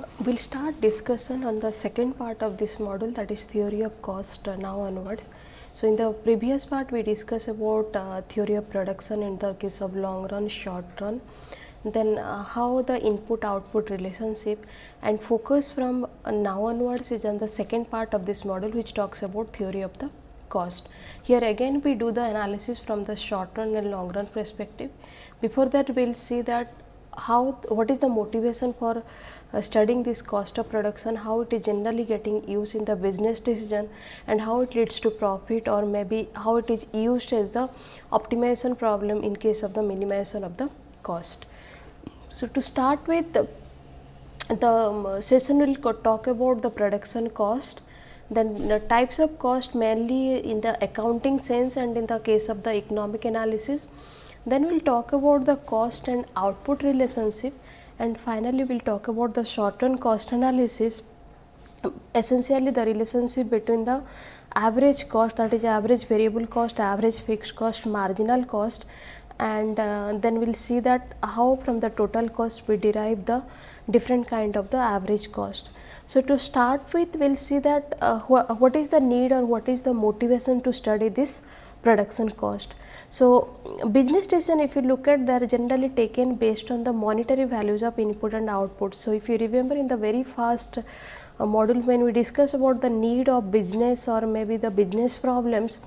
Uh, we'll start discussion on the second part of this module that is theory of cost uh, now onwards. So, in the previous part we discussed about uh, theory of production in the case of long run, short run, then uh, how the input output relationship and focus from uh, now onwards is on the second part of this module which talks about theory of the cost. Here again we do the analysis from the short run and long run perspective. Before that we will see that how what is the motivation for uh, studying this cost of production, how it is generally getting used in the business decision and how it leads to profit or maybe how it is used as the optimization problem in case of the minimization of the cost. So, to start with the, the um, session will talk about the production cost then the types of cost mainly in the accounting sense and in the case of the economic analysis then we will talk about the cost and output relationship and finally we will talk about the short run cost analysis essentially the relationship between the average cost that is average variable cost, average fixed cost, marginal cost and uh, then we will see that how from the total cost we derive the different kind of the average cost. So, to start with we will see that uh, wh what is the need or what is the motivation to study this production cost. So, business decision if you look at they are generally taken based on the monetary values of input and output. So, if you remember in the very first uh, module when we discuss about the need of business or maybe the business problems,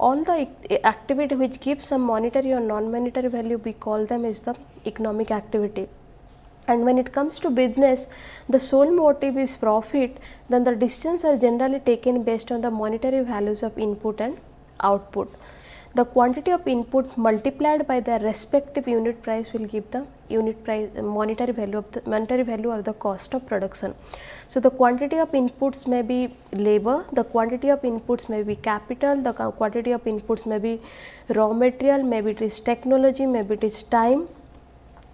all the activity which gives some monetary or non-monetary value we call them is the economic activity and when it comes to business the sole motive is profit then the decisions are generally taken based on the monetary values of input and output the quantity of input multiplied by the respective unit price will give the unit price uh, monetary value of the monetary value or the cost of production. So, the quantity of inputs may be labor, the quantity of inputs may be capital, the quantity of inputs may be raw material, maybe it is technology, maybe it is time.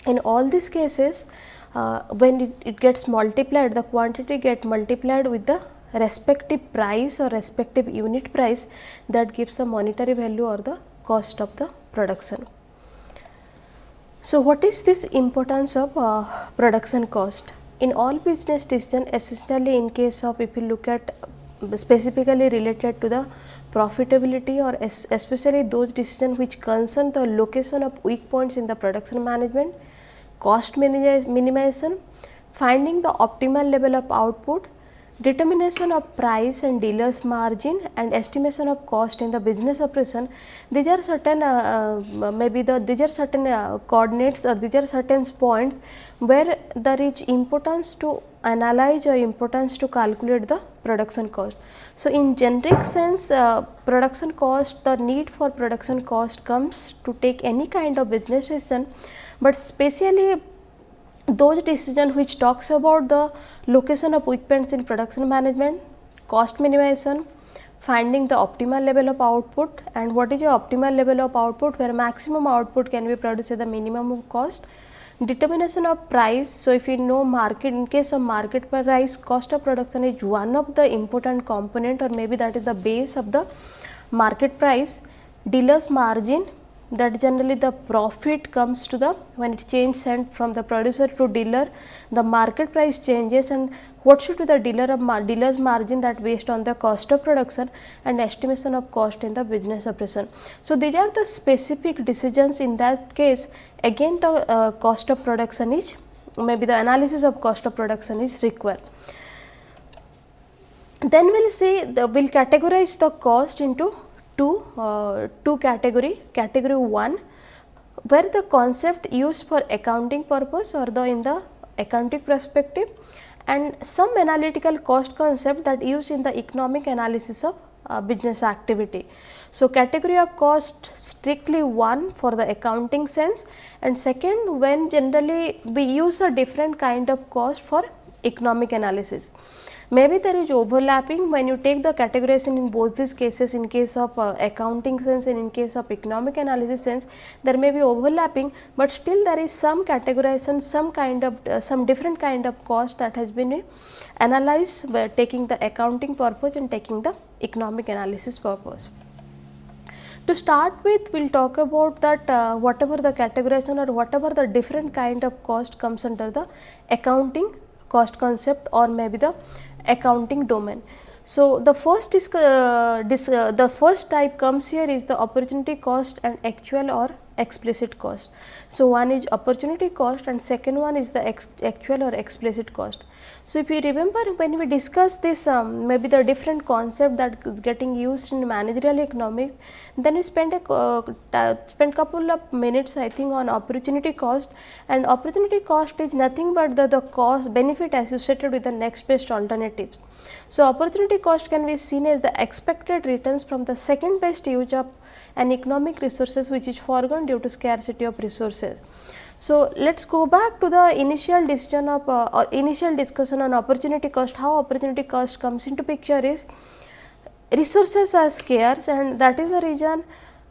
In all these cases, uh, when it, it gets multiplied, the quantity get multiplied with the respective price or respective unit price that gives the monetary value or the cost of the production. So, what is this importance of uh, production cost? In all business decision essentially in case of if you look at specifically related to the profitability or especially those decisions which concern the location of weak points in the production management, cost minimization, finding the optimal level of output determination of price and dealer's margin and estimation of cost in the business operation these are certain uh, uh, maybe the these are certain uh, coordinates or these are certain points where there is importance to analyze or importance to calculate the production cost. So, in generic sense uh, production cost the need for production cost comes to take any kind of business decision, but specially those decision which talks about the location of points in production management, cost minimization, finding the optimal level of output and what is your optimal level of output where maximum output can be produced at the minimum of cost, determination of price. So, if you know market in case of market price cost of production is one of the important component or maybe that is the base of the market price, dealer's margin that generally the profit comes to the when it change sent from the producer to dealer the market price changes and what should be the dealer of mar dealer's margin that based on the cost of production and estimation of cost in the business operation. So, these are the specific decisions in that case again the uh, cost of production is maybe the analysis of cost of production is required. Then we will see the we will categorize the cost into two, uh, two category. Category 1 where the concept used for accounting purpose or the in the accounting perspective and some analytical cost concept that used in the economic analysis of uh, business activity. So, category of cost strictly one for the accounting sense and second when generally we use a different kind of cost for economic analysis. Maybe there is overlapping when you take the categorization in both these cases in case of uh, accounting sense and in case of economic analysis sense there may be overlapping, but still there is some categorization some kind of uh, some different kind of cost that has been uh, analyzed by taking the accounting purpose and taking the economic analysis purpose. To start with, we will talk about that uh, whatever the categorization or whatever the different kind of cost comes under the accounting cost concept or maybe the accounting domain. So, the first is uh, uh, the first type comes here is the opportunity cost and actual or explicit cost. So, one is opportunity cost and second one is the actual or explicit cost. So, if you remember when we discussed this um, maybe the different concept that getting used in managerial economics, then we spent a uh, spent couple of minutes I think on opportunity cost and opportunity cost is nothing but the, the cost benefit associated with the next best alternatives. So, opportunity cost can be seen as the expected returns from the second best use of an economic resources which is foregone due to scarcity of resources. So, let us go back to the initial decision of uh, or initial discussion on opportunity cost, how opportunity cost comes into picture is resources are scarce and that is the reason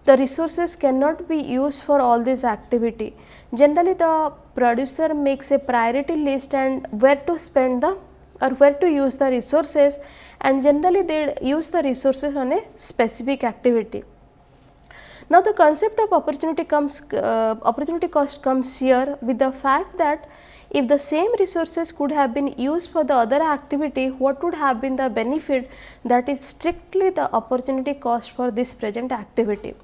the resources cannot be used for all this activity. Generally the producer makes a priority list and where to spend the or where to use the resources and generally they use the resources on a specific activity. Now, the concept of opportunity comes uh, opportunity cost comes here with the fact that if the same resources could have been used for the other activity, what would have been the benefit that is strictly the opportunity cost for this present activity.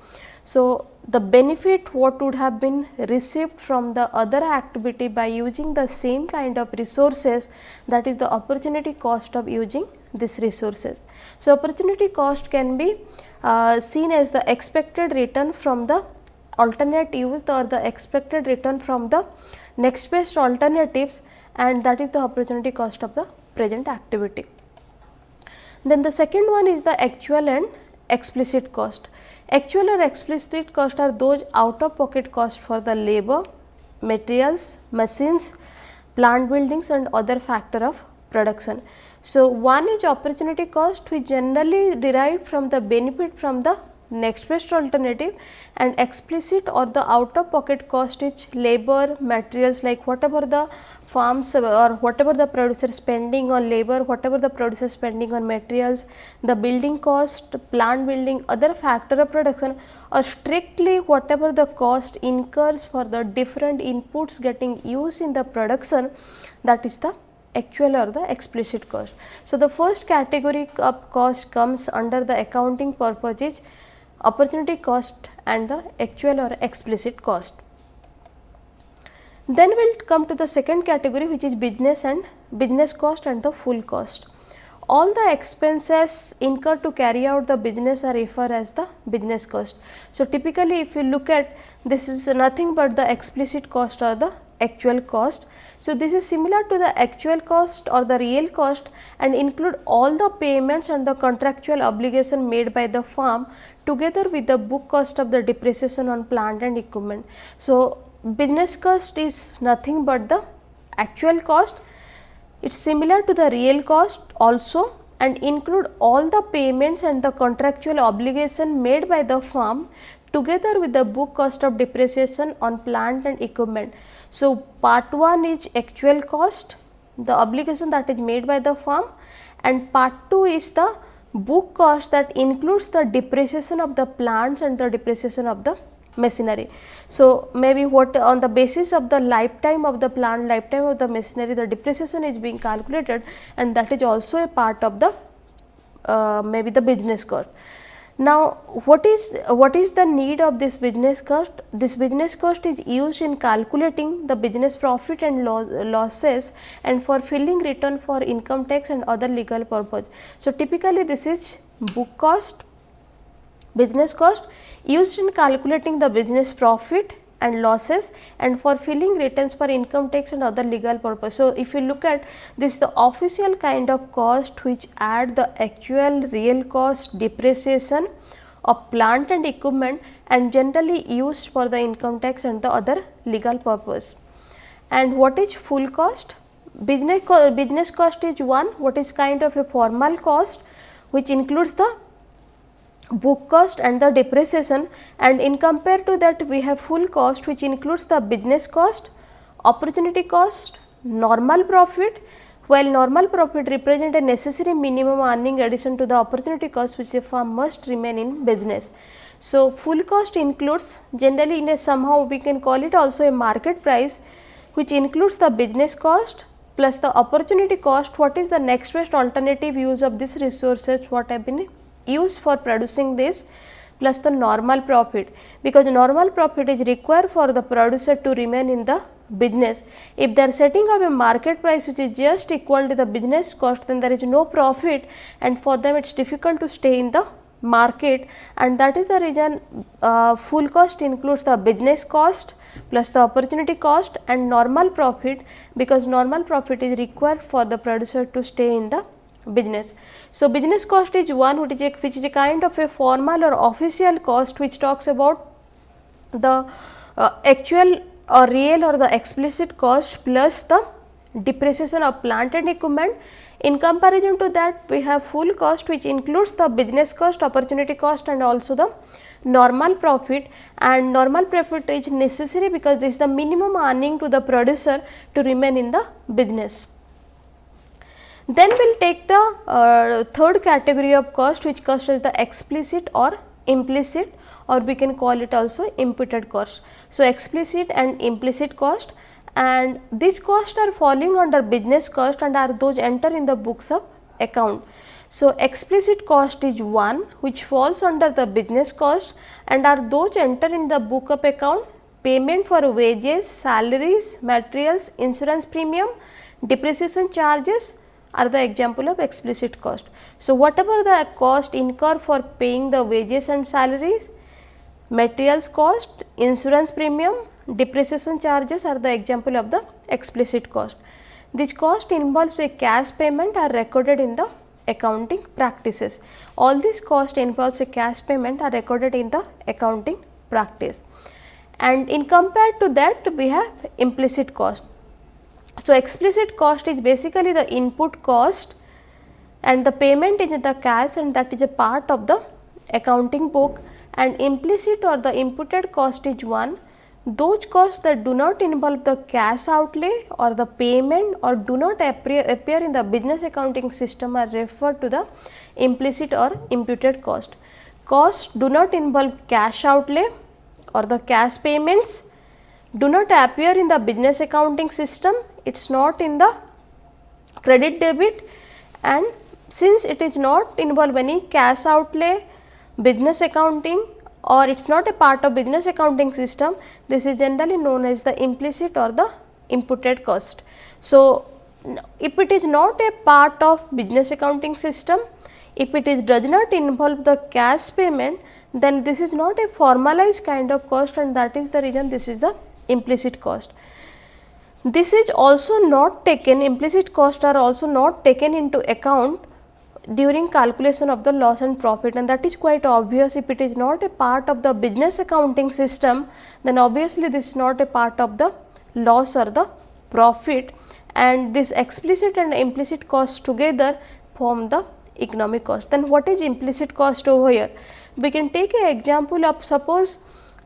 So, the benefit what would have been received from the other activity by using the same kind of resources that is the opportunity cost of using these resources. So, opportunity cost can be uh, seen as the expected return from the alternate use or the expected return from the next best alternatives and that is the opportunity cost of the present activity. Then the second one is the actual and explicit cost. Actual or explicit cost are those out of pocket cost for the labor, materials, machines, plant buildings and other factor of production. So, one is opportunity cost which generally derived from the benefit from the next best alternative and explicit or the out of pocket cost is labor materials like whatever the farms or whatever the producer spending on labor whatever the producer spending on materials the building cost plant building other factor of production or strictly whatever the cost incurs for the different inputs getting used in the production that is the actual or the explicit cost. So, the first category of cost comes under the accounting purposes opportunity cost and the actual or explicit cost. Then we will come to the second category which is business and business cost and the full cost. All the expenses incurred to carry out the business are referred as the business cost. So, typically if you look at this is nothing but the explicit cost or the actual cost so, this is similar to the actual cost or the real cost and include all the payments and the contractual obligation made by the firm together with the book cost of the depreciation on plant and equipment. So, business cost is nothing but the actual cost. It is similar to the real cost also and include all the payments and the contractual obligation made by the firm together with the book cost of depreciation on plant and equipment. So, part 1 is actual cost, the obligation that is made by the firm and part 2 is the book cost that includes the depreciation of the plants and the depreciation of the machinery. So, maybe what on the basis of the lifetime of the plant, lifetime of the machinery, the depreciation is being calculated and that is also a part of the uh, maybe the business cost. Now, what is what is the need of this business cost? This business cost is used in calculating the business profit and losses and for filling return for income tax and other legal purpose. So, typically this is book cost, business cost used in calculating the business profit and losses and for filling returns for income tax and other legal purpose. So, if you look at this the official kind of cost which add the actual real cost depreciation of plant and equipment and generally used for the income tax and the other legal purpose. And what is full cost? Business, co business cost is one what is kind of a formal cost which includes the book cost and the depreciation and in compare to that we have full cost which includes the business cost, opportunity cost, normal profit. While normal profit represent a necessary minimum earning addition to the opportunity cost which a firm must remain in business. So, full cost includes generally in a somehow we can call it also a market price which includes the business cost, plus the opportunity cost. What is the next best alternative use of this resources? What have been used for producing this plus the normal profit. Because normal profit is required for the producer to remain in the business. If they are setting up a market price which is just equal to the business cost then there is no profit and for them it is difficult to stay in the market. And that is the reason uh, full cost includes the business cost plus the opportunity cost and normal profit. Because normal profit is required for the producer to stay in the business. So, business cost is one which is a, which is a kind of a formal or official cost which talks about the uh, actual or real or the explicit cost plus the depreciation of plant and equipment. In comparison to that we have full cost which includes the business cost, opportunity cost and also the normal profit and normal profit is necessary because this is the minimum earning to the producer to remain in the business. Then we will take the uh, third category of cost which cost is the explicit or implicit or we can call it also imputed cost. So, explicit and implicit cost and these costs are falling under business cost and are those enter in the books of account. So, explicit cost is one which falls under the business cost and are those enter in the book of account payment for wages, salaries, materials, insurance premium, depreciation charges are the example of explicit cost. So, whatever the cost incur for paying the wages and salaries, materials cost, insurance premium, depreciation charges are the example of the explicit cost. This cost involves a cash payment are recorded in the accounting practices. All these cost involves a cash payment are recorded in the accounting practice. And in compared to that we have implicit cost. So, explicit cost is basically the input cost and the payment is the cash and that is a part of the accounting book. And implicit or the imputed cost is one. Those costs that do not involve the cash outlay or the payment or do not appear, appear in the business accounting system are referred to the implicit or imputed cost. Costs do not involve cash outlay or the cash payments do not appear in the business accounting system, it is not in the credit debit and since it is not involve any cash outlay, business accounting or it is not a part of business accounting system, this is generally known as the implicit or the imputed cost. So, if it is not a part of business accounting system, if it is does not involve the cash payment, then this is not a formalized kind of cost and that is the reason this is the implicit cost. This is also not taken implicit cost are also not taken into account during calculation of the loss and profit and that is quite obvious if it is not a part of the business accounting system then obviously this is not a part of the loss or the profit and this explicit and implicit cost together form the economic cost. Then what is implicit cost over here? We can take an example of suppose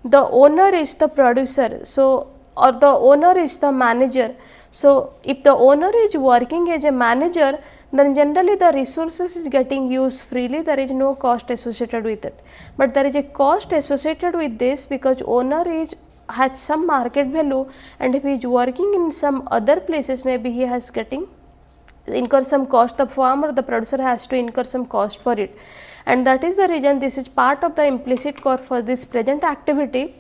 the owner is the producer. So, or the owner is the manager. So, if the owner is working as a manager then generally the resources is getting used freely there is no cost associated with it. But there is a cost associated with this because owner is has some market value and if he is working in some other places maybe he has getting incur some cost the farmer the producer has to incur some cost for it and that is the reason this is part of the implicit cost for this present activity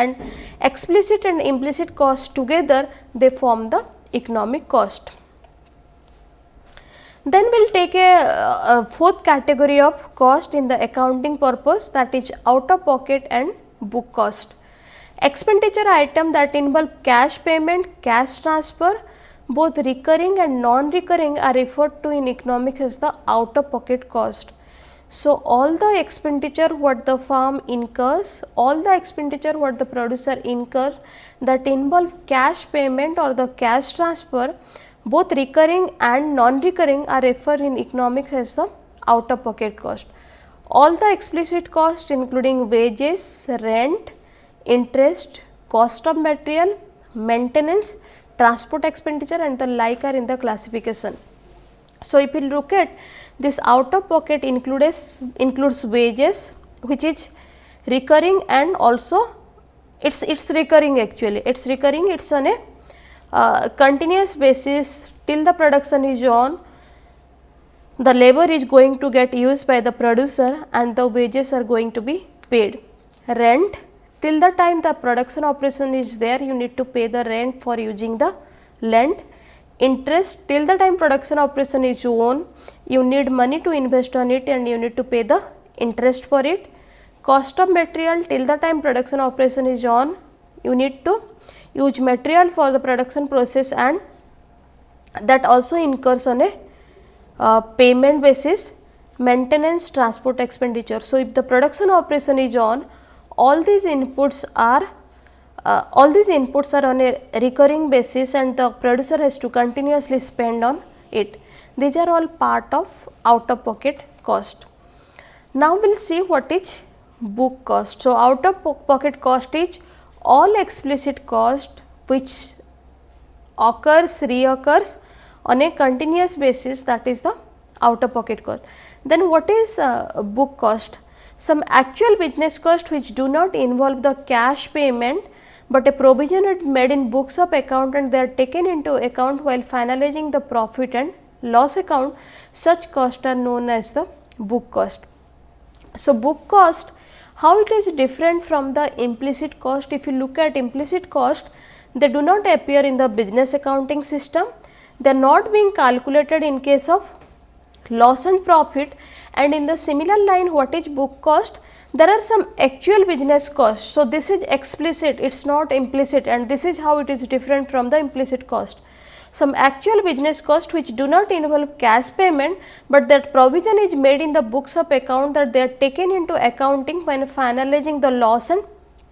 and explicit and implicit cost together they form the economic cost. Then we will take a, uh, a, fourth category of cost in the accounting purpose that is out of pocket and book cost. Expenditure item that involve cash payment, cash transfer both recurring and non-recurring are referred to in economics as the out of pocket cost. So, all the expenditure what the farm incurs, all the expenditure what the producer incurs that involve cash payment or the cash transfer both recurring and non-recurring are referred in economics as the out of pocket cost. All the explicit cost including wages, rent, interest, cost of material, maintenance, transport expenditure and the like are in the classification. So, if you look at this out of pocket includes includes wages which is recurring and also it's it's recurring actually it's recurring it's on a uh, continuous basis till the production is on the labor is going to get used by the producer and the wages are going to be paid. Rent till the time the production operation is there you need to pay the rent for using the land. Interest till the time production operation is on you need money to invest on it and you need to pay the interest for it. Cost of material till the time production operation is on you need to use material for the production process and that also incurs on a uh, payment basis maintenance transport expenditure. So, if the production operation is on all these inputs are uh, all these inputs are on a recurring basis and the producer has to continuously spend on it. These are all part of out of pocket cost. Now, we will see what is book cost. So, out of pocket cost is all explicit cost which occurs reoccurs on a continuous basis that is the out of pocket cost. Then what is uh, book cost? Some actual business cost which do not involve the cash payment, but a provision is made in books of account and they are taken into account while finalizing the profit and loss account, such costs are known as the book cost. So, book cost how it is different from the implicit cost? If you look at implicit cost, they do not appear in the business accounting system. They are not being calculated in case of loss and profit and in the similar line what is book cost? There are some actual business costs. So, this is explicit, it is not implicit. And this is how it is different from the implicit cost. Some actual business cost which do not involve cash payment, but that provision is made in the books of account that they are taken into accounting when finalizing the loss and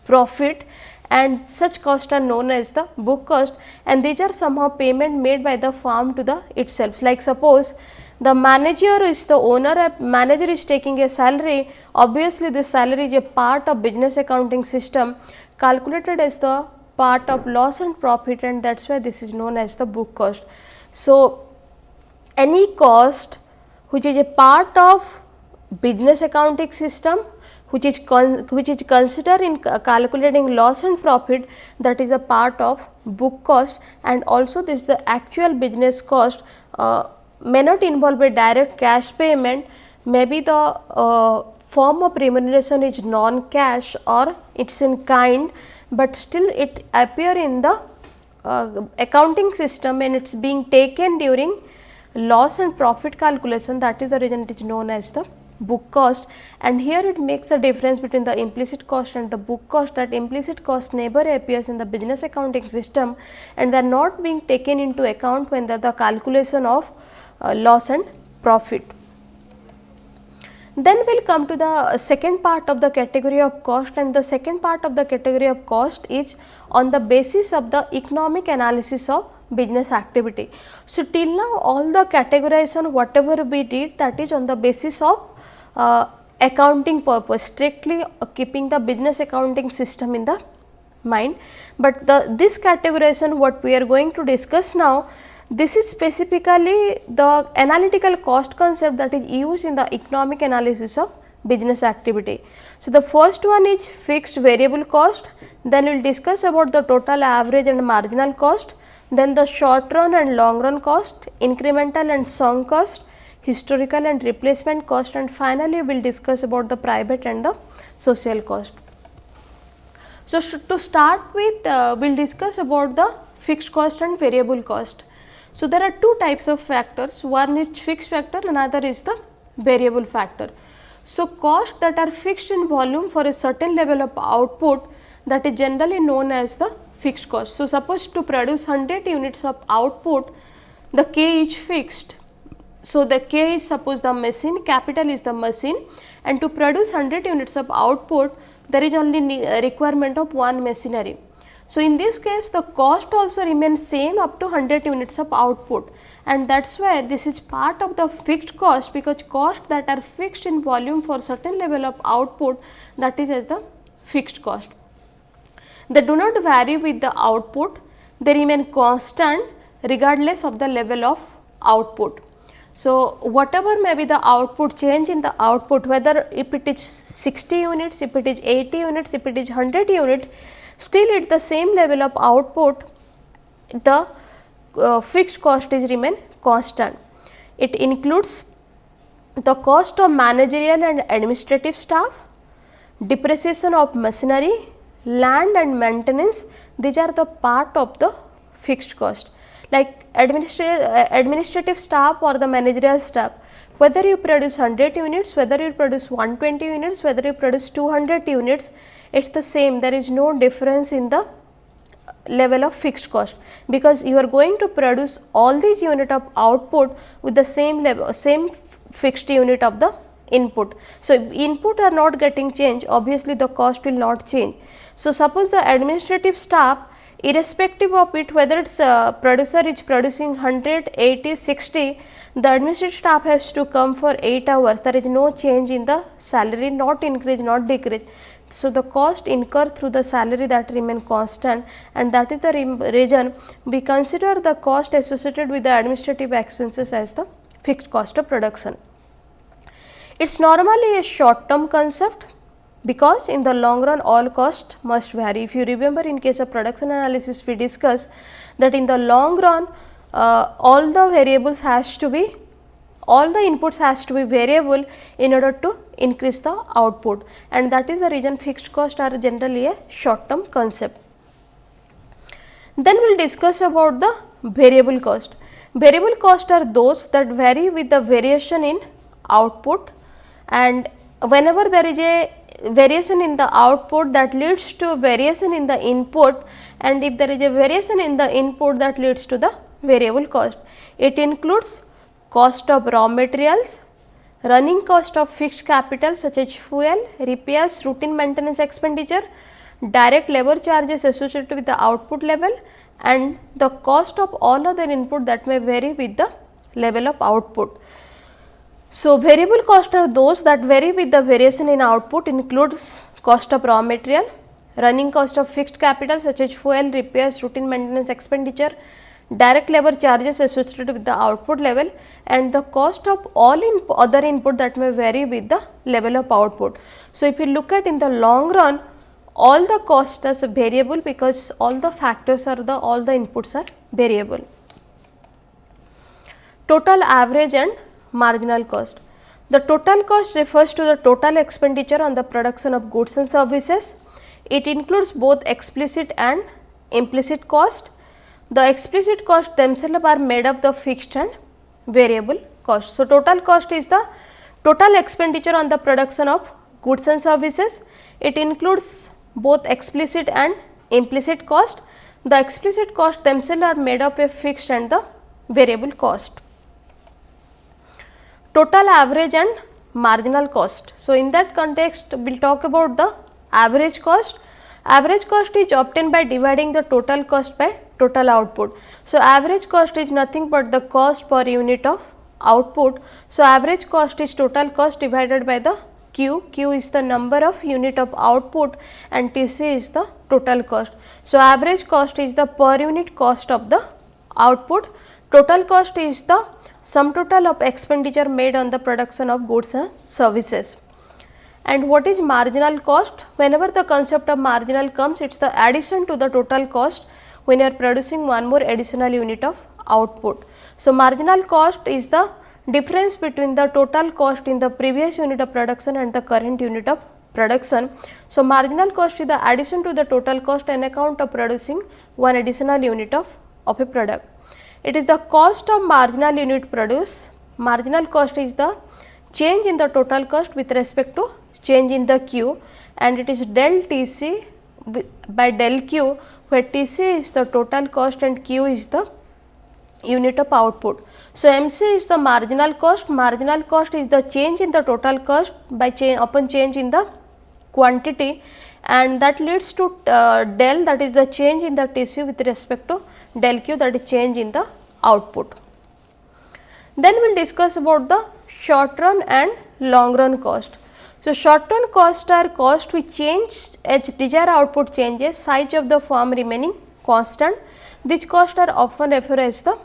profit. And such costs are known as the book cost. And these are somehow payment made by the firm to the itself. Like suppose the manager is the owner, manager is taking a salary, obviously this salary is a part of business accounting system calculated as the part of loss and profit and that is why this is known as the book cost. So, any cost which is a part of business accounting system which is which is considered in calculating loss and profit that is a part of book cost and also this is the actual business cost uh, may not involve a direct cash payment. Maybe the uh, form of remuneration is non cash or it is in kind but still it appear in the uh, accounting system and it is being taken during loss and profit calculation. That is the reason it is known as the book cost. And here it makes the difference between the implicit cost and the book cost that implicit cost never appears in the business accounting system and they are not being taken into account when the calculation of uh, loss and profit. Then we will come to the second part of the category of cost and the second part of the category of cost is on the basis of the economic analysis of business activity. So, till now all the categorization whatever we did that is on the basis of uh, accounting purpose strictly keeping the business accounting system in the mind, but the this categorization what we are going to discuss now this is specifically the analytical cost concept that is used in the economic analysis of business activity. So, the first one is fixed variable cost, then we will discuss about the total average and marginal cost, then the short run and long run cost, incremental and sunk cost, historical and replacement cost and finally, we will discuss about the private and the social cost. So, to start with uh, we will discuss about the fixed cost and variable cost. So, there are two types of factors, one is fixed factor, another is the variable factor. So, costs that are fixed in volume for a certain level of output that is generally known as the fixed cost. So, suppose to produce 100 units of output, the K is fixed. So, the K is suppose the machine, capital is the machine and to produce 100 units of output, there is only requirement of one machinery. So, in this case the cost also remains same up to 100 units of output and that is why this is part of the fixed cost because cost that are fixed in volume for certain level of output that is as the fixed cost. They do not vary with the output, they remain constant regardless of the level of output. So, whatever may be the output change in the output whether if it is 60 units, if it is 80 units, if it is 100 unit still at the same level of output the uh, fixed cost is remain constant. It includes the cost of managerial and administrative staff, depreciation of machinery, land and maintenance these are the part of the fixed cost like administrative, uh, administrative staff or the managerial staff whether you produce 100 units, whether you produce 120 units, whether you produce 200 units it is the same there is no difference in the level of fixed cost because you are going to produce all these unit of output with the same level same fixed unit of the input. So, input are not getting change obviously the cost will not change. So, suppose the administrative staff irrespective of it whether it is a producer is producing 100, 80, 60 the administrative staff has to come for 8 hours there is no change in the salary not increase not decrease. So, the cost incurred through the salary that remain constant and that is the reason we consider the cost associated with the administrative expenses as the fixed cost of production. It is normally a short term concept because in the long run all cost must vary. If you remember in case of production analysis we discussed that in the long run uh, all the variables has to be all the inputs has to be variable in order to increase the output and that is the reason fixed cost are generally a short term concept. Then we will discuss about the variable cost. Variable cost are those that vary with the variation in output and whenever there is a variation in the output that leads to variation in the input and if there is a variation in the input that leads to the variable cost. It includes cost of raw materials, running cost of fixed capital such as fuel, repairs, routine maintenance expenditure, direct labor charges associated with the output level and the cost of all other input that may vary with the level of output. So, variable cost are those that vary with the variation in output includes cost of raw material, running cost of fixed capital such as fuel, repairs, routine maintenance expenditure, direct labor charges associated with the output level and the cost of all in other input that may vary with the level of output. So, if you look at in the long run all the costs are variable because all the factors are the all the inputs are variable. Total average and marginal cost. The total cost refers to the total expenditure on the production of goods and services. It includes both explicit and implicit cost. The explicit cost themselves are made of the fixed and variable cost. So, total cost is the total expenditure on the production of goods and services. It includes both explicit and implicit cost. The explicit cost themselves are made up of fixed and the variable cost total average and marginal cost. So, in that context we will talk about the average cost. Average cost is obtained by dividing the total cost by total output. So, average cost is nothing but the cost per unit of output. So, average cost is total cost divided by the Q, Q is the number of unit of output and TC is the total cost. So, average cost is the per unit cost of the output, total cost is the sum total of expenditure made on the production of goods and services. And what is marginal cost? Whenever the concept of marginal comes, it is the addition to the total cost when you are producing one more additional unit of output. So, marginal cost is the difference between the total cost in the previous unit of production and the current unit of production. So, marginal cost is the addition to the total cost on account of producing one additional unit of, of a product. It is the cost of marginal unit produced. Marginal cost is the change in the total cost with respect to change in the Q and it is del Tc by del Q where Tc is the total cost and Q is the unit of output. So, MC is the marginal cost, marginal cost is the change in the total cost by change upon change in the quantity and that leads to uh, del that is the change in the TC with respect to del q that is change in the output. Then we will discuss about the short run and long run cost. So, short run cost are cost which change as desired output changes size of the firm remaining constant. These costs are often referred as the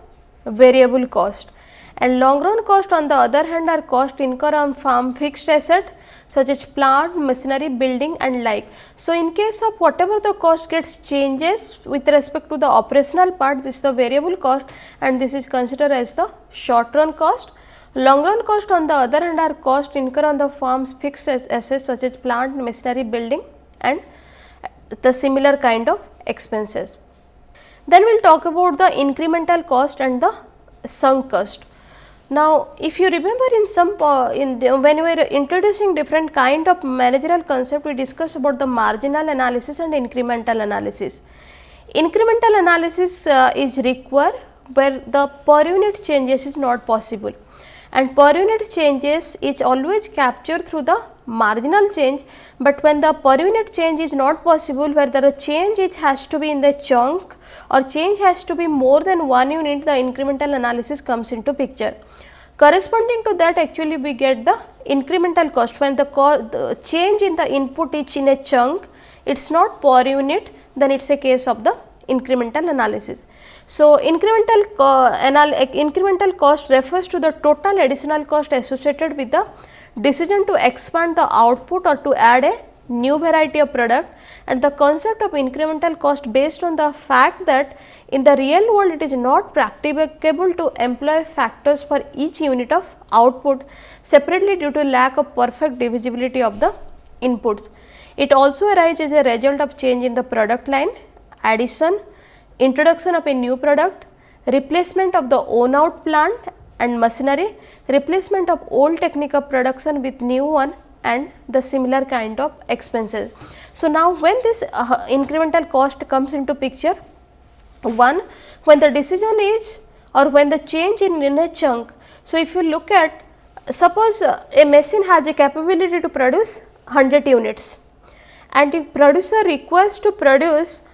variable cost and long run cost on the other hand are cost incurred on farm fixed asset such as plant, machinery, building and like. So, in case of whatever the cost gets changes with respect to the operational part this is the variable cost and this is considered as the short run cost. Long run cost on the other hand are cost incurred on the farm's fixed assets such as plant, machinery, building and the similar kind of expenses. Then we will talk about the incremental cost and the sunk cost. Now, if you remember in some uh, in when we were introducing different kind of managerial concept, we discussed about the marginal analysis and incremental analysis. Incremental analysis uh, is required where the per unit changes is not possible and per unit changes is always captured through the marginal change, but when the per unit change is not possible where the change it has to be in the chunk or change has to be more than one unit the incremental analysis comes into picture. Corresponding to that actually we get the incremental cost when the, co the change in the input is in a chunk it is not per unit then it is a case of the incremental analysis. So, incremental, co incremental cost refers to the total additional cost associated with the decision to expand the output or to add a new variety of product and the concept of incremental cost based on the fact that in the real world it is not practicable to employ factors for each unit of output separately due to lack of perfect divisibility of the inputs. It also arises as a result of change in the product line, addition, introduction of a new product, replacement of the own out plant and machinery, replacement of old technique of production with new one and the similar kind of expenses. So, now when this uh, incremental cost comes into picture, one when the decision is or when the change in, in a chunk. So, if you look at suppose uh, a machine has a capability to produce 100 units and if producer requires to produce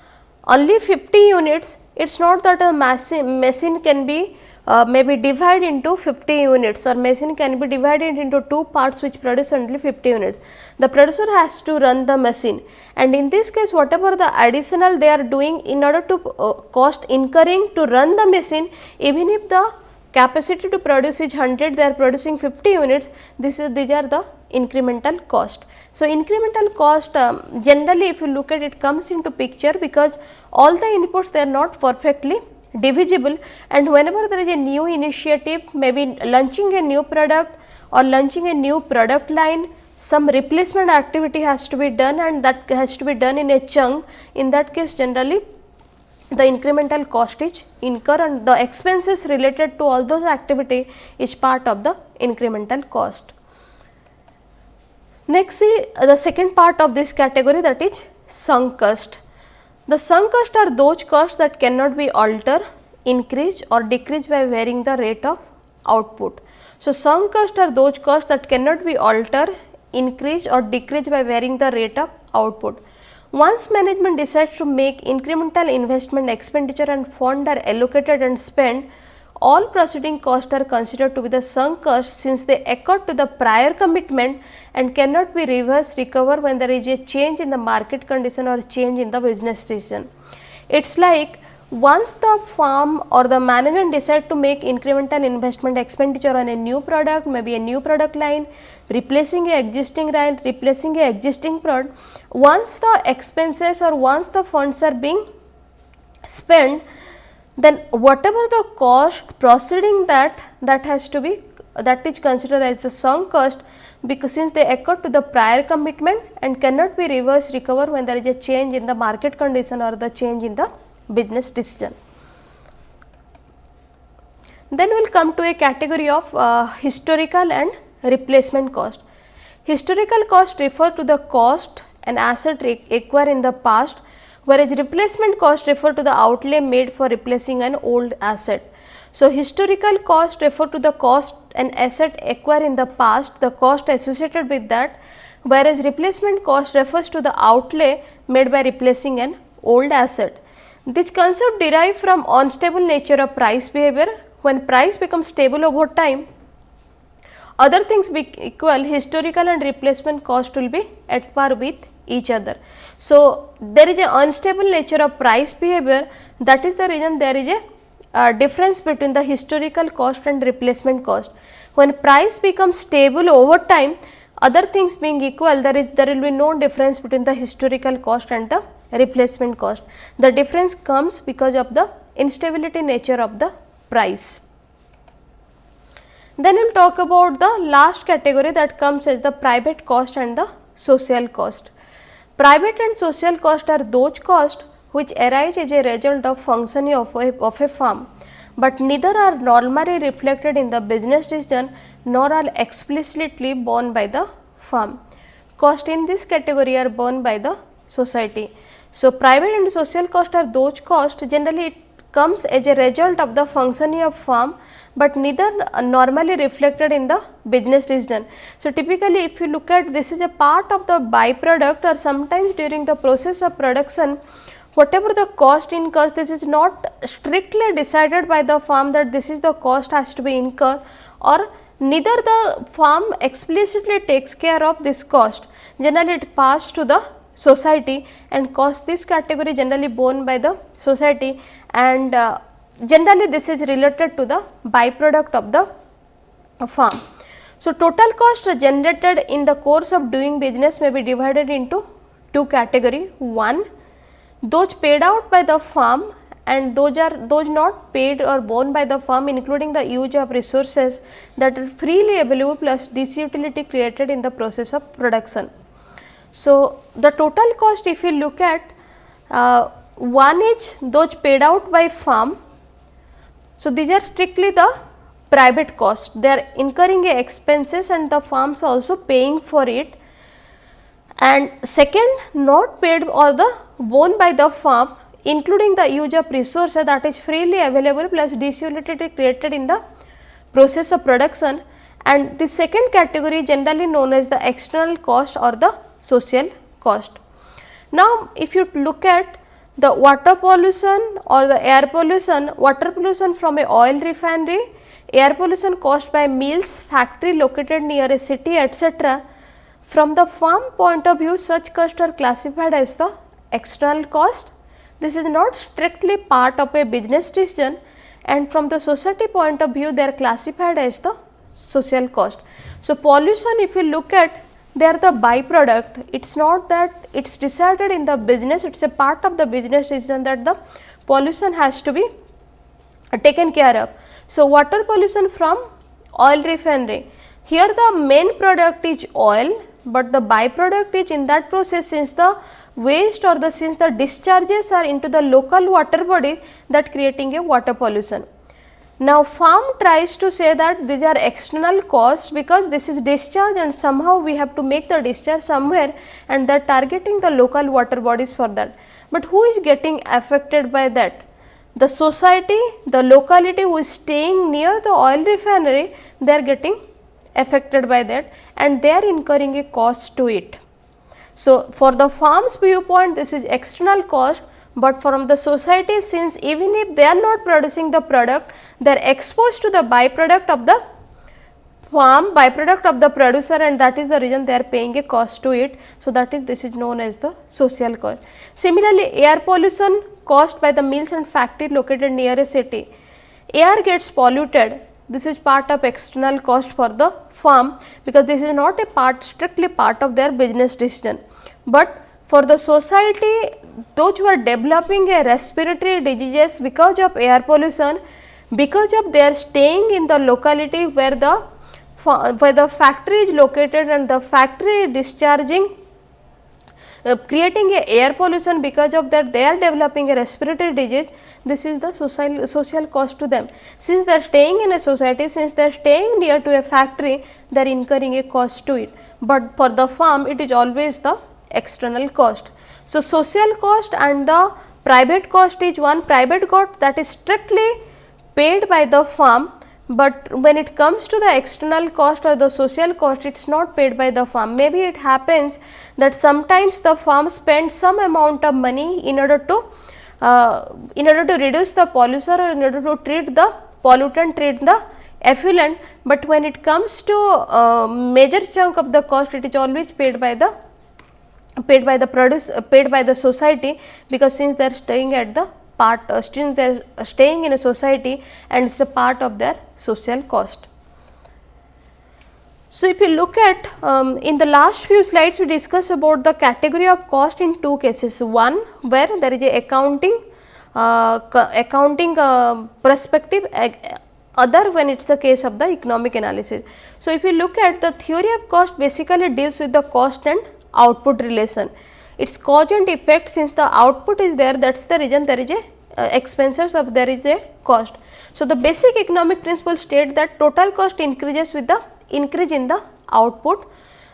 only 50 units, it is not that a machine can be uh, maybe divided into 50 units or machine can be divided into two parts which produce only 50 units. The producer has to run the machine and in this case whatever the additional they are doing in order to uh, cost incurring to run the machine even if the capacity to produce is 100 they are producing 50 units. This is these are the incremental cost. So, incremental cost um, generally if you look at it comes into picture because all the inputs they are not perfectly divisible. And whenever there is a new initiative maybe launching a new product or launching a new product line some replacement activity has to be done and that has to be done in a chunk. In that case generally the incremental cost is incur and the expenses related to all those activity is part of the incremental cost. Next see the second part of this category that is sunk cost. The sunk cost are those costs that cannot be altered, increased or decreased by varying the rate of output. So, sunk cost are those costs that cannot be altered, increased or decreased by varying the rate of output. Once management decides to make incremental investment expenditure and fund are allocated and spent, all proceeding costs are considered to be the sunk costs since they occurred to the prior commitment and cannot be reversed recover when there is a change in the market condition or change in the business decision. It is like once the firm or the management decide to make incremental investment expenditure on a new product, maybe a new product line, replacing a existing line, replacing a existing product, once the expenses or once the funds are being spent, then whatever the cost proceeding that, that has to be that is considered as the sunk cost because since they occur to the prior commitment and cannot be reverse recover when there is a change in the market condition or the change in the business decision. Then we will come to a category of uh, historical and replacement cost. Historical cost refer to the cost an asset acquired in the past whereas replacement cost refer to the outlay made for replacing an old asset. So, historical cost refer to the cost an asset acquired in the past, the cost associated with that, whereas replacement cost refers to the outlay made by replacing an old asset. This concept derive from unstable nature of price behavior. When price becomes stable over time, other things be equal, historical and replacement cost will be at par with each other. So, there is a unstable nature of price behavior that is the reason there is a uh, difference between the historical cost and replacement cost. When price becomes stable over time, other things being equal, there is there will be no difference between the historical cost and the replacement cost. The difference comes because of the instability nature of the price. Then we will talk about the last category that comes as the private cost and the social cost. Private and social cost are those costs which arise as a result of functioning of a, of a firm, but neither are normally reflected in the business decision nor are explicitly borne by the firm. Cost in this category are borne by the society. So, private and social cost are those costs generally it comes as a result of the functioning of firm, but neither normally reflected in the business decision. So, typically if you look at this is a part of the byproduct or sometimes during the process of production whatever the cost incurs this is not strictly decided by the firm that this is the cost has to be incurred or neither the firm explicitly takes care of this cost generally it passed to the society and cost this category generally borne by the society and uh, generally this is related to the byproduct of the farm. So, total cost generated in the course of doing business may be divided into two category. One, those paid out by the firm and those are those not paid or borne by the firm including the use of resources that are freely available plus disutility created in the process of production. So, the total cost if you look at uh, one is those paid out by firm. So, these are strictly the private cost. They are incurring expenses and the firms also paying for it. And second not paid or the borne by the firm including the use of resources that is freely available plus disutility created in the process of production. And the second category generally known as the external cost or the social cost. Now, if you look at the water pollution or the air pollution, water pollution from a oil refinery, air pollution caused by mills, factory located near a city etc. From the firm point of view such costs are classified as the external cost. This is not strictly part of a business decision and from the society point of view they are classified as the social cost. So, pollution if you look at they are the byproduct. It is not that it is decided in the business, it is a part of the business decision that the pollution has to be uh, taken care of. So, water pollution from oil refinery. Here the main product is oil, but the byproduct is in that process since the waste or the since the discharges are into the local water body that creating a water pollution. Now, firm tries to say that these are external costs because this is discharge and somehow we have to make the discharge somewhere and they are targeting the local water bodies for that. But who is getting affected by that? The society, the locality who is staying near the oil refinery, they are getting affected by that and they are incurring a cost to it. So, for the farm's viewpoint this is external cost but from the society since even if they are not producing the product, they are exposed to the byproduct of the farm, byproduct of the producer and that is the reason they are paying a cost to it. So, that is this is known as the social cost. Similarly, air pollution caused by the mills and factory located near a city. Air gets polluted, this is part of external cost for the farm because this is not a part strictly part of their business decision. But for the society those who are developing a respiratory diseases because of air pollution because of their staying in the locality where the where the factory is located and the factory discharging uh, creating a air pollution because of that they are developing a respiratory disease. This is the social social cost to them. Since they are staying in a society since they are staying near to a factory they are incurring a cost to it. But for the farm it is always the external cost. So, social cost and the private cost is one private cost that is strictly paid by the firm, but when it comes to the external cost or the social cost it is not paid by the firm. Maybe it happens that sometimes the firm spends some amount of money in order to uh, in order to reduce the pollution or in order to treat the pollutant treat the effluent, but when it comes to uh, major chunk of the cost it is always paid by the paid by the produce uh, paid by the society because since they are staying at the part uh, they are staying in a society and it is a part of their social cost. So, if you look at um, in the last few slides we discussed about the category of cost in two cases. One where there is a accounting uh, accounting uh, perspective other when it is a case of the economic analysis. So, if you look at the theory of cost basically deals with the cost and output relation. Its cause and effect since the output is there that is the reason there is a uh, expenses of there is a cost. So, the basic economic principle state that total cost increases with the increase in the output,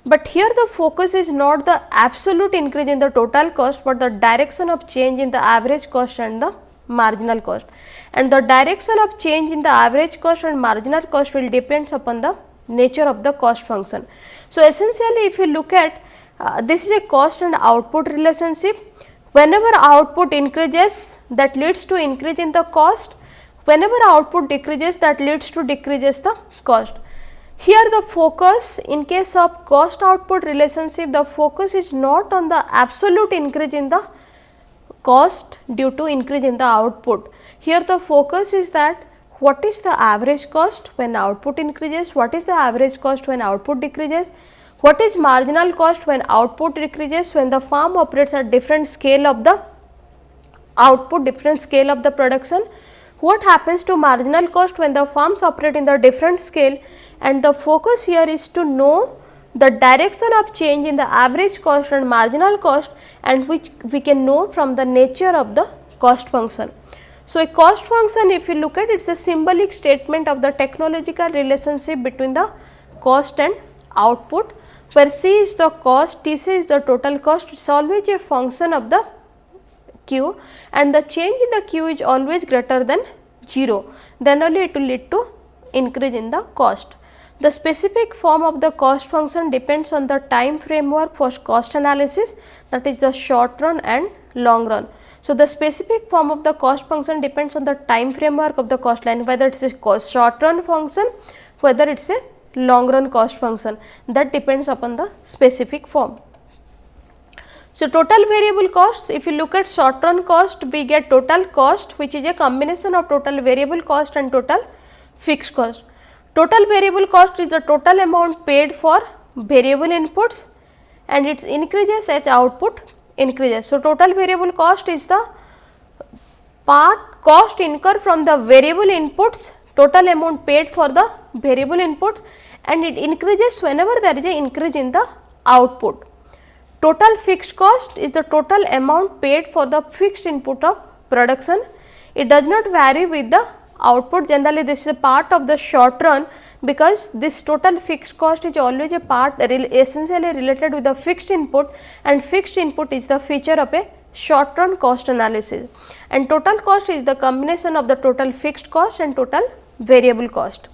but here the focus is not the absolute increase in the total cost, but the direction of change in the average cost and the marginal cost and the direction of change in the average cost and marginal cost will depends upon the nature of the cost function. So, essentially if you look at uh, this is a cost and output relationship whenever output increases that leads to increase in the cost whenever output decreases that leads to decreases the cost. Here the focus in case of cost output relationship the focus is not on the absolute increase in the cost due to increase in the output. Here the focus is that what is the average cost when output increases, what is the average cost when output decreases, what is marginal cost when output decreases? When the farm operates at different scale of the output, different scale of the production, what happens to marginal cost when the farms operate in the different scale? And the focus here is to know the direction of change in the average cost and marginal cost and which we can know from the nature of the cost function. So, a cost function if you look at it is a symbolic statement of the technological relationship between the cost and output where C is the cost, TC is the total cost, it is always a function of the Q and the change in the Q is always greater than 0, then only it will lead to increase in the cost. The specific form of the cost function depends on the time framework for cost analysis that is the short run and long run. So, the specific form of the cost function depends on the time framework of the cost line whether it is a cost short run function, whether it is a long run cost function that depends upon the specific form. So, total variable costs if you look at short run cost we get total cost which is a combination of total variable cost and total fixed cost. Total variable cost is the total amount paid for variable inputs and it increases as output increases. So, total variable cost is the part cost incurred from the variable inputs total amount paid for the variable input and it increases whenever there is a increase in the output. Total fixed cost is the total amount paid for the fixed input of production. It does not vary with the output generally this is a part of the short run because this total fixed cost is always a part that is essentially related with the fixed input and fixed input is the feature of a short run cost analysis and total cost is the combination of the total fixed cost and total variable cost.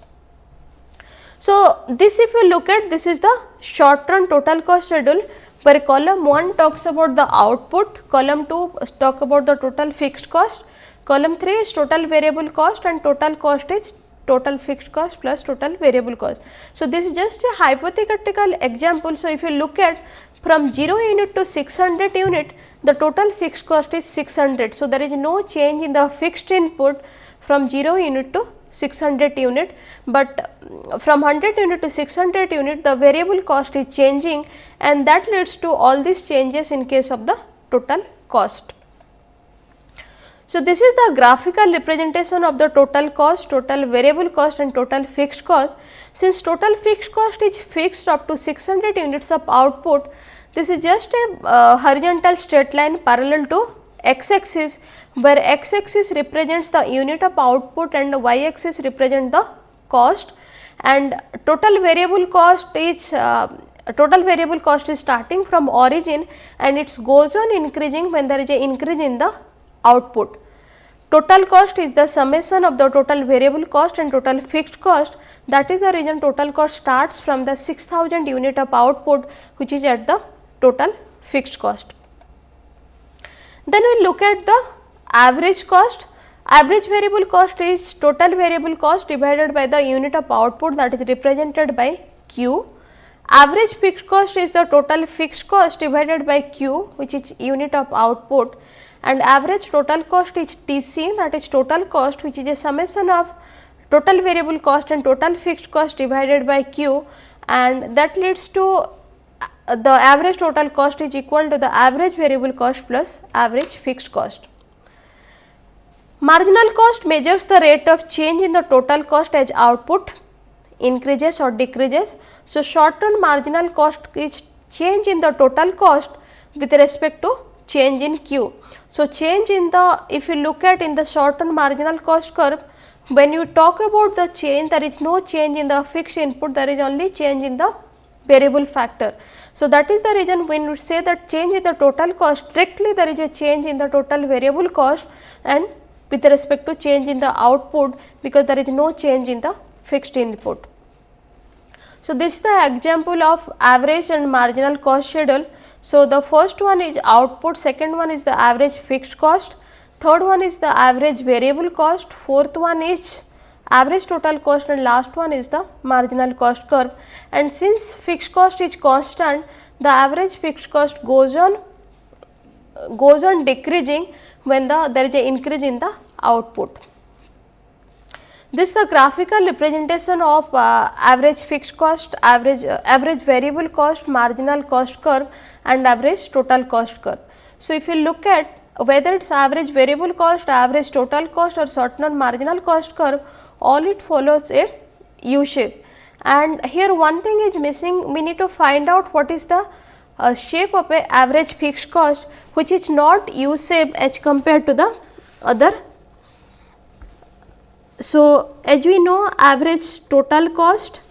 So, this if you look at this is the short run total cost schedule where column 1 talks about the output, column 2 talk about the total fixed cost Column 3 is total variable cost and total cost is total fixed cost plus total variable cost. So, this is just a hypothetical example. So, if you look at from 0 unit to 600 unit the total fixed cost is 600. So, there is no change in the fixed input from 0 unit to 600 unit, but from 100 unit to 600 unit the variable cost is changing and that leads to all these changes in case of the total cost. So, this is the graphical representation of the total cost, total variable cost and total fixed cost. Since total fixed cost is fixed up to 600 units of output, this is just a uh, horizontal straight line parallel to x axis where x axis represents the unit of output and y axis represent the cost and total variable cost is uh, total variable cost is starting from origin and it goes on increasing when there is a increase in the output. Total cost is the summation of the total variable cost and total fixed cost that is the reason total cost starts from the 6000 unit of output which is at the total fixed cost. Then we look at the average cost. Average variable cost is total variable cost divided by the unit of output that is represented by Q. Average fixed cost is the total fixed cost divided by Q which is unit of output and average total cost is TC that is total cost which is a summation of total variable cost and total fixed cost divided by Q and that leads to the average total cost is equal to the average variable cost plus average fixed cost. Marginal cost measures the rate of change in the total cost as output increases or decreases. So, short term marginal cost is change in the total cost with respect to change in Q. So, change in the if you look at in the short term marginal cost curve when you talk about the change there is no change in the fixed input there is only change in the variable factor. So, that is the reason when we say that change in the total cost strictly there is a change in the total variable cost and with respect to change in the output because there is no change in the fixed input. So, this is the example of average and marginal cost schedule. So, the first one is output, second one is the average fixed cost, third one is the average variable cost, fourth one is average total cost and last one is the marginal cost curve. And since fixed cost is constant, the average fixed cost goes on goes on decreasing when the there is a increase in the output. This is the graphical representation of uh, average fixed cost, average uh, average variable cost, marginal cost curve and average total cost curve. So, if you look at whether it is average variable cost, average total cost or certain marginal cost curve, all it follows a U shape. And here one thing is missing, we need to find out what is the uh, shape of a average fixed cost which is not U shape as compared to the other so, as we know average total cost,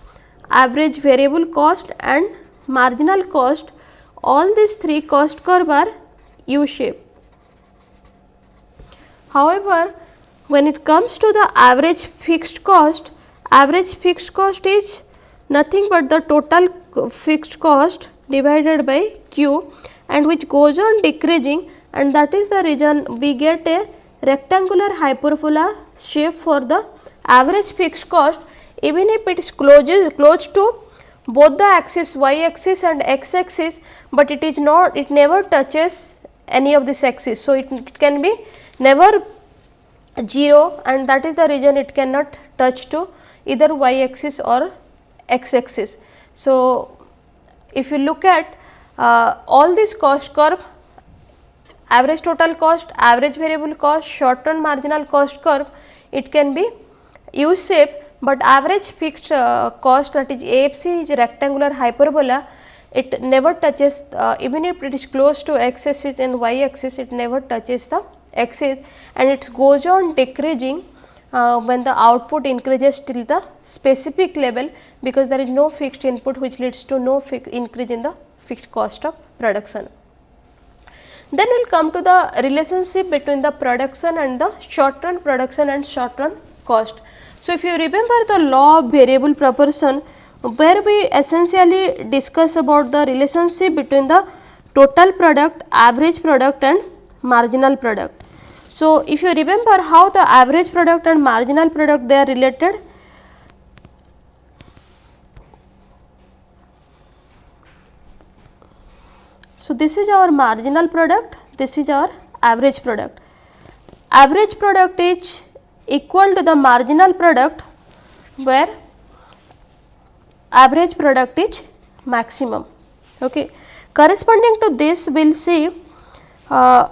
average variable cost and marginal cost all these three cost curve are U shape. However, when it comes to the average fixed cost, average fixed cost is nothing but the total fixed cost divided by Q and which goes on decreasing and that is the reason we get a rectangular hyperbola shape for the average fixed cost even if it is close, close to both the axis y axis and x axis, but it is not it never touches any of this axis. So, it, it can be never 0 and that is the region it cannot touch to either y axis or x axis. So, if you look at uh, all this cost curve average total cost, average variable cost, short run marginal cost curve, it can be U shape, but average fixed uh, cost that is AFC is rectangular hyperbola, it never touches uh, even if it is close to x axis and y axis, it never touches the axis and it goes on decreasing uh, when the output increases till the specific level because there is no fixed input which leads to no increase in the fixed cost of production. Then we will come to the relationship between the production and the short run production and short run cost. So, if you remember the law of variable proportion where we essentially discuss about the relationship between the total product, average product and marginal product. So, if you remember how the average product and marginal product they are related, So, this is our marginal product, this is our average product. Average product is equal to the marginal product where average product is maximum. Okay. Corresponding to this we will see uh,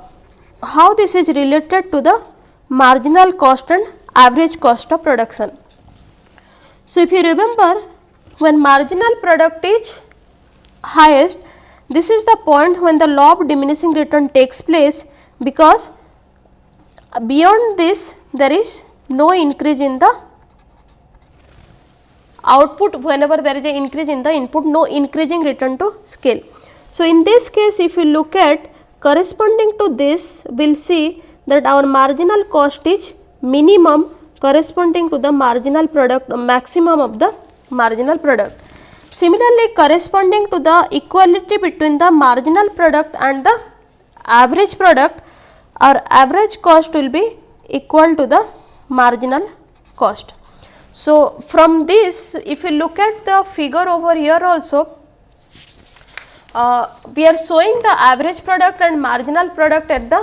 how this is related to the marginal cost and average cost of production. So, if you remember when marginal product is highest this is the point when the law of diminishing return takes place because beyond this there is no increase in the output whenever there is an increase in the input no increasing return to scale. So, in this case if you look at corresponding to this we will see that our marginal cost is minimum corresponding to the marginal product maximum of the marginal product. Similarly, corresponding to the equality between the marginal product and the average product, our average cost will be equal to the marginal cost. So, from this if you look at the figure over here also, uh, we are showing the average product and marginal product at the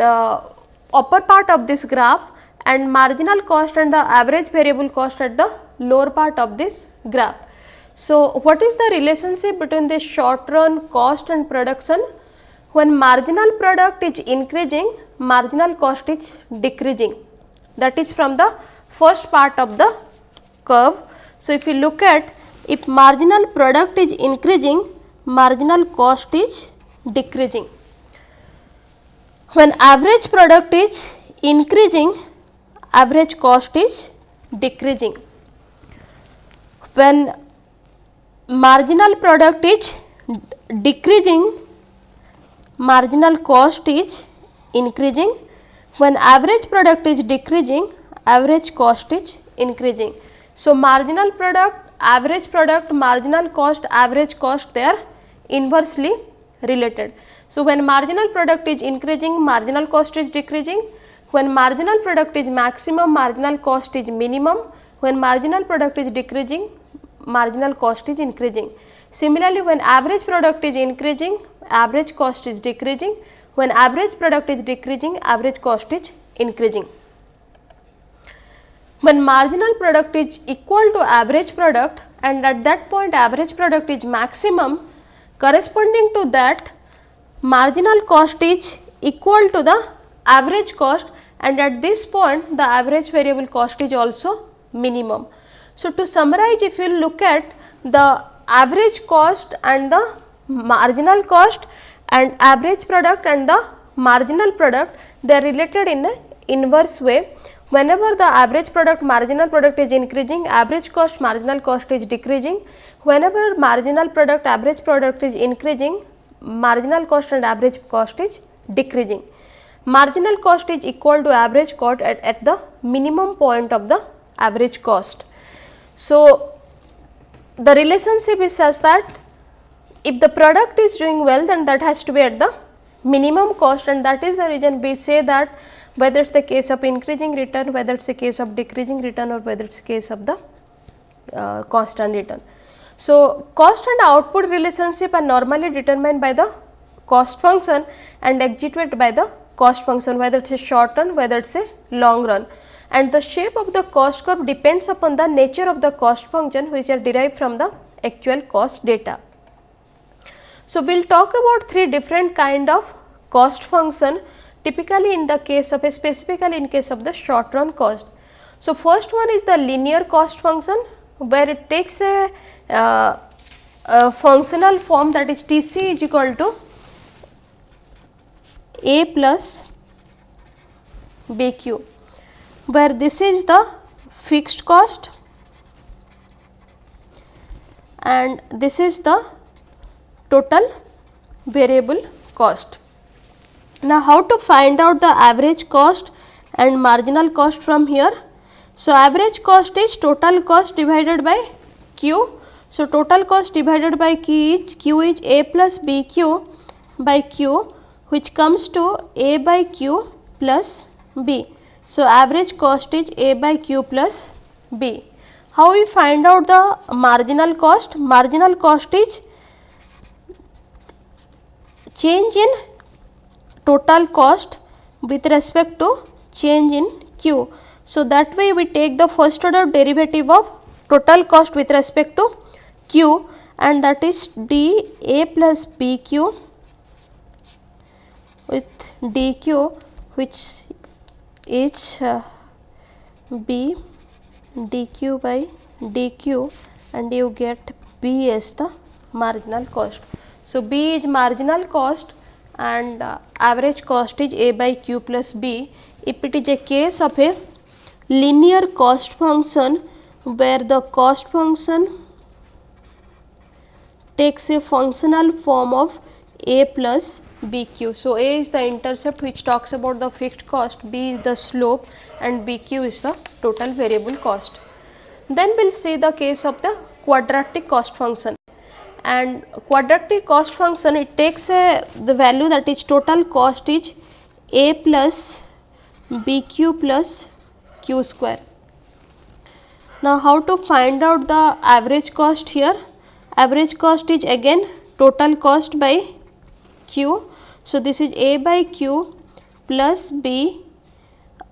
uh, upper part of this graph and marginal cost and the average variable cost at the lower part of this graph. So, what is the relationship between the short run cost and production? When marginal product is increasing, marginal cost is decreasing that is from the first part of the curve. So, if you look at if marginal product is increasing, marginal cost is decreasing. When average product is increasing, average cost is decreasing. When marginal product is decreasing, marginal cost is increasing. When average product is decreasing, average cost is increasing. So, marginal product, average product, marginal cost, average cost they are inversely related. So, when marginal product is increasing, marginal cost is decreasing. When marginal product is maximum, marginal cost is minimum. When marginal product is decreasing, marginal cost is increasing. Similarly, when average product is increasing, average cost is decreasing. When average product is decreasing, average cost is increasing. When marginal product is equal to average product and at that point average product is maximum, corresponding to that marginal cost is equal to the average cost and at this point the average variable cost is also minimum. So, to summarize if you look at the average cost and the marginal cost and average product and the marginal product they are related in a inverse way. Whenever the average product marginal product is increasing average cost marginal cost is decreasing. Whenever marginal product average product is increasing marginal cost and average cost is decreasing. Marginal cost is equal to average cost at, at the minimum point of the average cost. So, the relationship is such that if the product is doing well then that has to be at the minimum cost and that is the reason we say that whether it is the case of increasing return, whether it is a case of decreasing return or whether it is a case of the uh, constant return. So, cost and output relationship are normally determined by the cost function and executed by the cost function whether it is a short run whether it is a long run and the shape of the cost curve depends upon the nature of the cost function which are derived from the actual cost data. So, we will talk about three different kind of cost function typically in the case of a specifically in case of the short run cost. So, first one is the linear cost function where it takes a, uh, a functional form that is T c is equal to a plus b q where this is the fixed cost and this is the total variable cost. Now, how to find out the average cost and marginal cost from here? So, average cost is total cost divided by q. So, total cost divided by q is, q is a plus b q by q which comes to a by q plus b. So, average cost is a by q plus b. How we find out the marginal cost? Marginal cost is change in total cost with respect to change in q. So, that way we take the first order derivative of total cost with respect to q and that is d a plus b q with dq which is uh, b dq by dq and you get b as the marginal cost. So, b is marginal cost and uh, average cost is a by q plus b. If it is a case of a linear cost function where the cost function takes a functional form of a plus bq. So, a is the intercept which talks about the fixed cost, b is the slope and bq is the total variable cost. Then we will see the case of the quadratic cost function and quadratic cost function it takes a the value that is total cost is a plus bq plus q square. Now, how to find out the average cost here? Average cost is again total cost by q. So, this is a by q plus b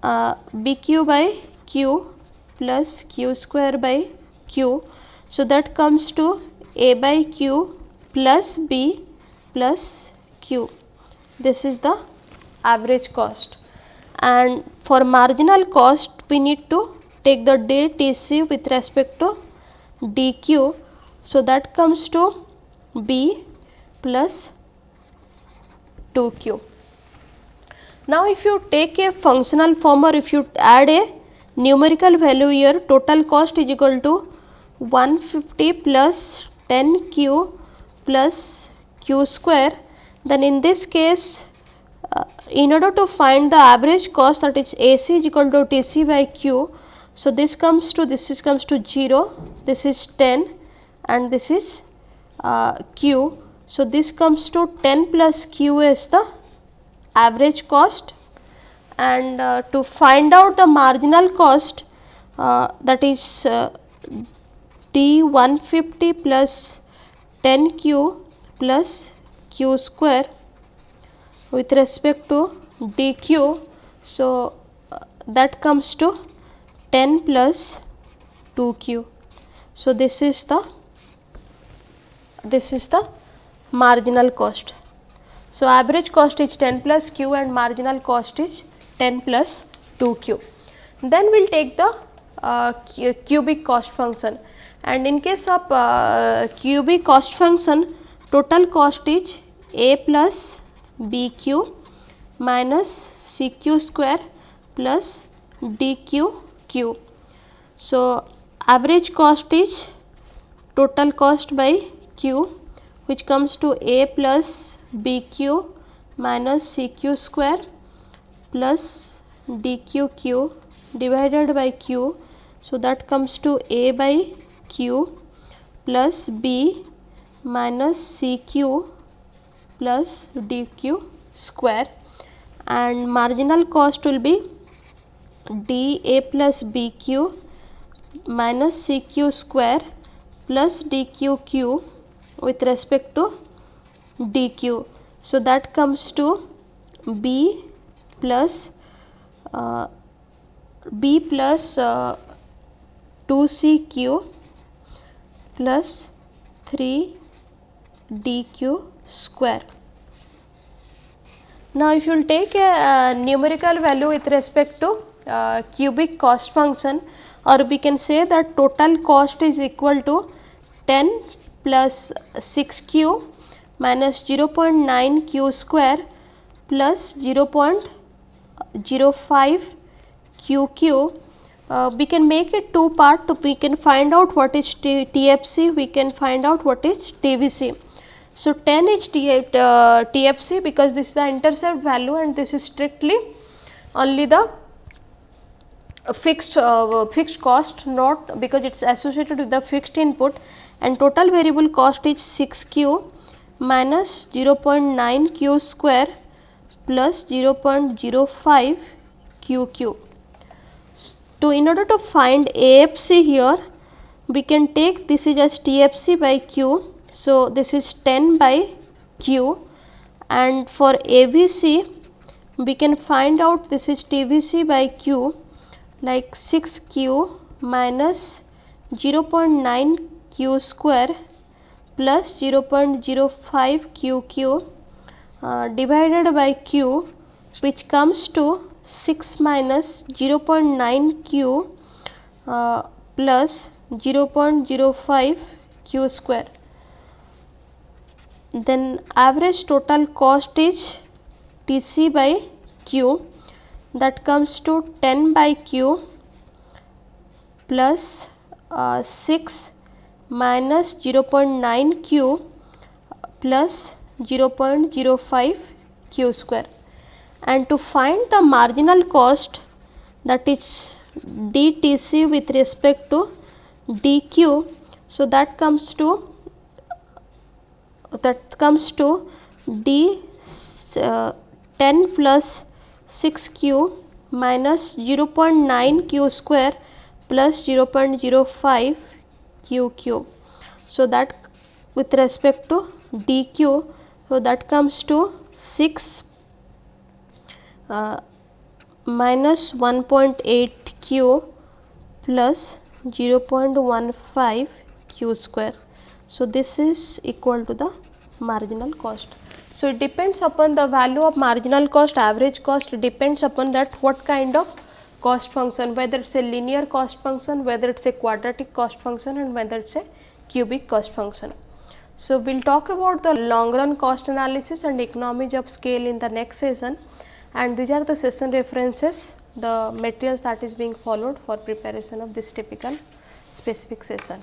uh, bq by q plus q square by q. So, that comes to a by q plus b plus q. This is the average cost and for marginal cost we need to take the day Tc with respect to dq. So, that comes to b plus 2q. Now, if you take a functional form or if you add a numerical value here total cost is equal to 150 plus 10 q plus q square then in this case uh, in order to find the average cost that is AC is equal to TC by Q. So, this comes to this is comes to 0 this is 10 and this is uh, Q. So, this comes to 10 plus Q is the average cost and uh, to find out the marginal cost uh, that is D 150 plus 10 Q plus Q square with respect to dq. So, uh, that comes to 10 plus 2q. So, this is the this is the marginal cost. So, average cost is 10 plus q and marginal cost is 10 plus 2q. Then we will take the uh, cubic cost function and in case of uh, cubic cost function total cost is a plus bq minus cq square plus dq So, average cost is total cost by q which comes to a plus bq minus cq square plus dqq divided by q. So, that comes to a by q plus b minus cq plus dq square and marginal cost will be dA plus BQ minus CQ square plus DQQ with respect to DQ. So, that comes to B plus uh, B plus uh, 2CQ plus 3 DQ square. Now, if you will take a, a, numerical value with respect to uh, cubic cost function or we can say that total cost is equal to 10 plus 6 q minus 0.9 q square plus 0.05 q q. Uh, we can make it two part to we can find out what is T TFC, we can find out what is TVC. So, 10 is uh, TFC because this is the intercept value and this is strictly only the fixed uh, fixed cost not because it is associated with the fixed input and total variable cost is 6 q minus 0.9 q square plus 0.05 q q. So, in order to find AFC here we can take this is as TFC by q. So, this is 10 by q. And for AVC we can find out this is TVC by q like 6 q minus 0.9 q square plus 0.05 q q uh, divided by q which comes to 6 minus 0.9 q uh, plus 0.05 q square. Then average total cost is Tc by Q. That comes to 10 by Q plus, uh, 6 minus 0.9 Q plus 0.05 Q square and to find the marginal cost that is dTc with respect to dq. So, that comes to that comes to d uh, 10 plus 6 q minus 0.9 q square plus 0.05 q q. So, that with respect to dq, so that comes to 6 uh, minus 1.8 q plus 0.15 q square. So, this is equal to the marginal cost. So, it depends upon the value of marginal cost average cost depends upon that what kind of cost function whether it is a linear cost function whether it is a quadratic cost function and whether it is a cubic cost function. So, we will talk about the long run cost analysis and economies of scale in the next session and these are the session references the materials that is being followed for preparation of this typical specific session.